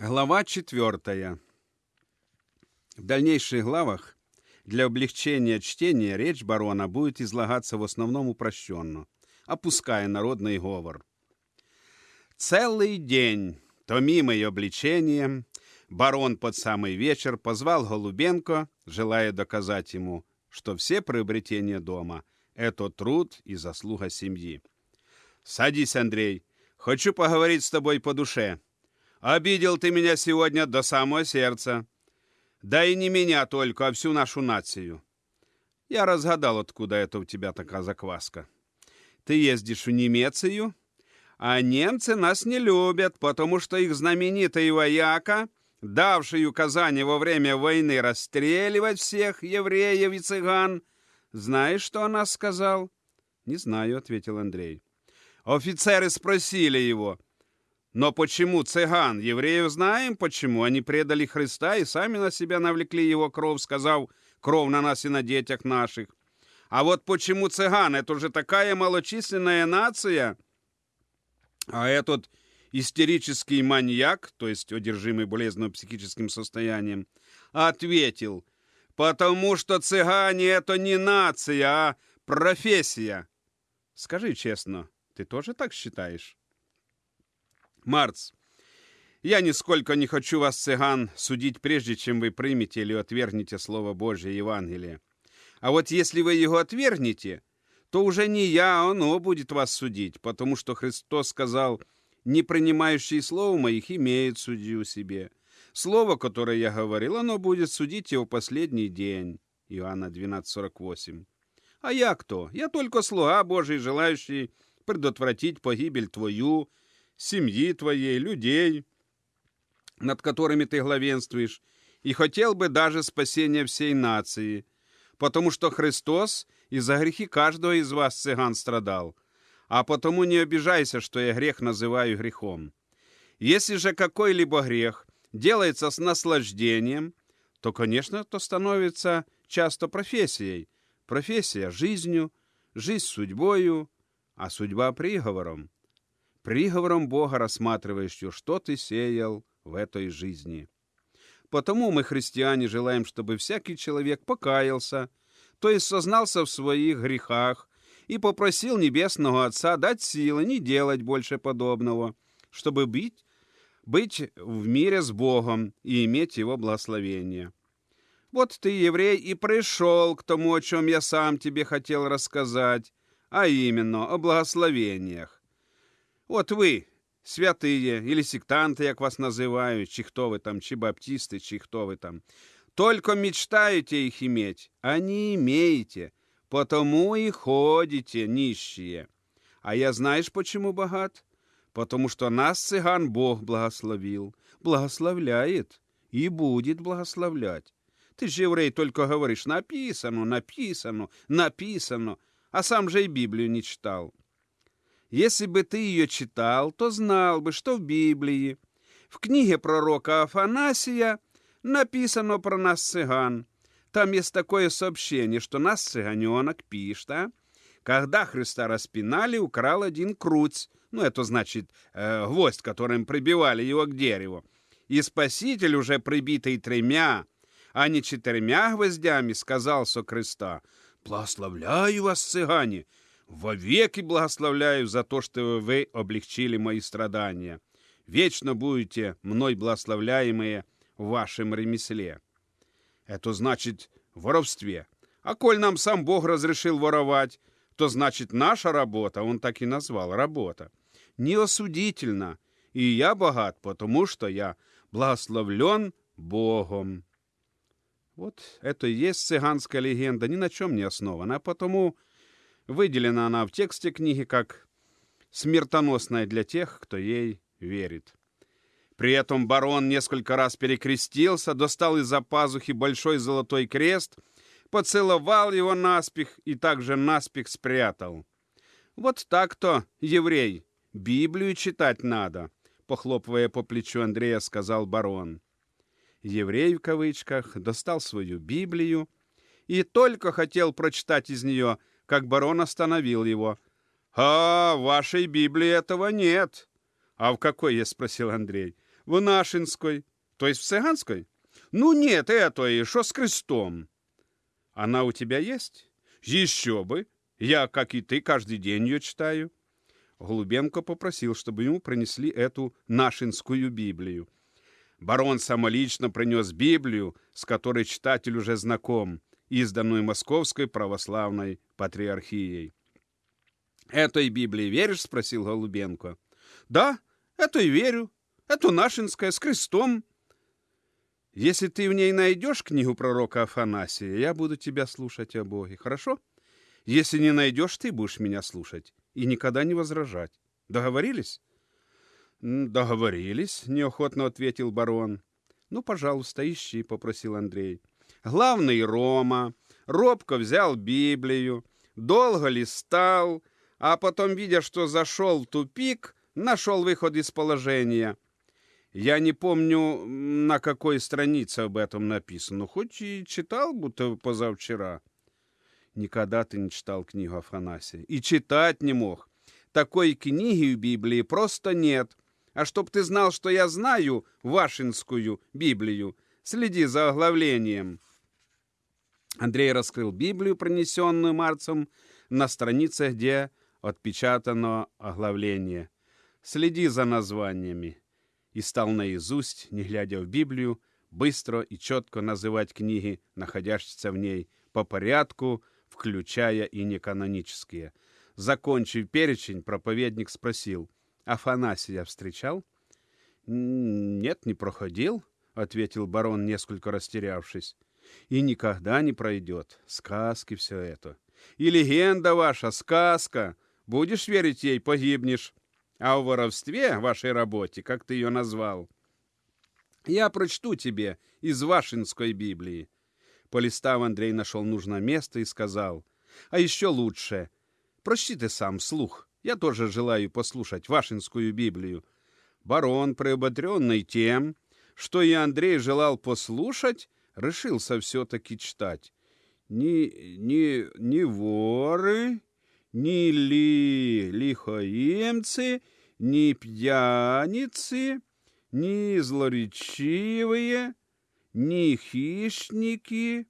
Глава четвертая. В дальнейших главах для облегчения чтения речь барона будет излагаться в основном упрощенно, опуская народный говор. Целый день, томимый обличением, барон под самый вечер позвал Голубенко, желая доказать ему, что все приобретения дома – это труд и заслуга семьи. «Садись, Андрей, хочу поговорить с тобой по душе», Обидел ты меня сегодня до самого сердца. Да и не меня только, а всю нашу нацию. Я разгадал, откуда это у тебя такая закваска. Ты ездишь в Немецию, а немцы нас не любят, потому что их знаменитый вояка, давший указание во время войны расстреливать всех евреев и цыган, знаешь, что она сказал? Не знаю, ответил Андрей. Офицеры спросили его, но почему цыган? Евреев знаем почему. Они предали Христа и сами на себя навлекли его кровь, сказав, кровь на нас и на детях наших. А вот почему цыган? Это уже такая малочисленная нация. А этот истерический маньяк, то есть одержимый болезненным психическим состоянием, ответил, потому что цыгане это не нация, а профессия. Скажи честно, ты тоже так считаешь? Марц, я нисколько не хочу вас, цыган, судить прежде, чем вы примете или отвергнете Слово Божье Евангелие. А вот если вы его отвергнете, то уже не я, а оно будет вас судить, потому что Христос сказал, не принимающий Слово моих имеет судью себе. Слово, которое я говорил, оно будет судить его последний день. Иоанна 12:48. А я кто? Я только слуга Божий, желающий предотвратить погибель твою семьи твоей, людей, над которыми ты главенствуешь, и хотел бы даже спасения всей нации, потому что Христос из-за грехи каждого из вас, цыган, страдал, а потому не обижайся, что я грех называю грехом. Если же какой-либо грех делается с наслаждением, то, конечно, то становится часто профессией. Профессия – жизнью, жизнь – судьбою, а судьба – приговором приговором Бога рассматривающего, что ты сеял в этой жизни. Потому мы, христиане, желаем, чтобы всякий человек покаялся, то есть сознался в своих грехах и попросил Небесного Отца дать силы не делать больше подобного, чтобы быть, быть в мире с Богом и иметь Его благословение. Вот ты, еврей, и пришел к тому, о чем я сам тебе хотел рассказать, а именно о благословениях. От ви, святые или сектанты, як вас называют, чи кто вы там, чи баптисты, чи кто вы там, только мечтаете их иметь, а не имеете, потому и ходите нищие. А я знаешь, почему богат? Потому что нас, цыган, Бог благословил, благословляет и будет благословлять. Ты же, еврей, только говоришь, написано, написано, написано, а сам же и Библию не читал. Если бы ты ее читал, то знал бы, что в Библии, в книге пророка Афанасия, написано про нас цыган. Там есть такое сообщение, что нас цыганенок пишет, а? Когда Христа распинали, украл один круть, ну, это значит э, гвоздь, которым прибивали его к дереву. И Спаситель, уже прибитый тремя, а не четырьмя гвоздями, сказал со креста, «Благословляю вас, цыгане, вовеки благословляю за то, что вы облегчили мои страдания. Вечно будете мной благословляемые в вашем ремесле. Это значит воровстве. А коль нам сам Бог разрешил воровать, то значит наша работа, он так и назвал, работа, неосудительна. И я богат, потому что я благословлен Богом. Вот это и есть цыганская легенда, ни на чем не основана, а потому Выделена она в тексте книги как смертоносная для тех, кто ей верит. При этом барон несколько раз перекрестился, достал из-за пазухи большой золотой крест, поцеловал его наспех и также наспех спрятал. «Вот так-то, еврей, Библию читать надо», — похлопывая по плечу Андрея, сказал барон. Еврей в кавычках достал свою Библию и только хотел прочитать из нее как барон остановил его. «А, в вашей Библии этого нет». «А в какой?» — я спросил Андрей. В Нашинской, то есть в Цыганской? Ну нет, это и что с крестом? Она у тебя есть? Еще бы. Я, как и ты, каждый день ее читаю. Голубенко попросил, чтобы ему принесли эту нашинскую Библию. Барон самолично принес Библию, с которой читатель уже знаком, изданную Московской православной патриархией. «Этой Библии веришь?» — спросил Голубенко. «Да, этой верю. Это нашинская, с крестом. Если ты в ней найдешь книгу пророка Афанасия, я буду тебя слушать о Боге, хорошо? Если не найдешь, ты будешь меня слушать и никогда не возражать. Договорились?» «Договорились», — неохотно ответил барон. «Ну, пожалуйста, ищи», — попросил Андрей. Главный Рома робко взял Библию, долго листал, а потом, видя, что зашел в тупик, нашел выход из положения. Я не помню, на какой странице об этом написано, хоть и читал, будто позавчера. Никогда ты не читал книгу Афанасия. И читать не мог. Такой книги в Библии просто нет. А чтоб ты знал, что я знаю Вашинскую Библию, следи за оглавлением. Андрей раскрыл Библию, пронесенную Марцем, на странице, где отпечатано оглавление. Следи за названиями. И стал наизусть, не глядя в Библию, быстро и четко называть книги, находящиеся в ней, по порядку, включая и неканонические. Закончив перечень, проповедник спросил, «Афанасия встречал?» «Нет, не проходил», — ответил барон, несколько растерявшись и никогда не пройдет. Сказки все это. И легенда ваша, сказка. Будешь верить ей, погибнешь. А о воровстве, вашей работе, как ты ее назвал, я прочту тебе из Вашинской Библии. Полистав, Андрей нашел нужное место и сказал, а еще лучше, прочти ты сам слух. Я тоже желаю послушать Вашинскую Библию. Барон, приободренный тем, что и Андрей желал послушать, решился все-таки читать. Ни, ни, ни воры, ни ли, лихоемцы, ни пьяницы, ни злоречивые, ни хищники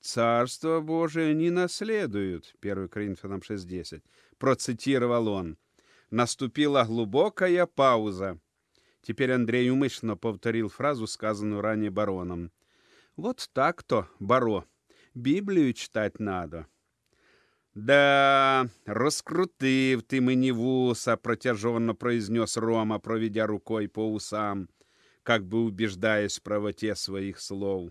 Царство Божие не наследуют. 1 Коринфянам 6.10. Процитировал он. Наступила глубокая пауза. Теперь Андрей умышленно повторил фразу, сказанную ранее бароном. Вот так-то, Баро. Библию читать надо. Да, раскрутив ты мені вуса, протяженно произнес Рома, проведя рукой по усам, как бы убеждаясь в правоте своих слов.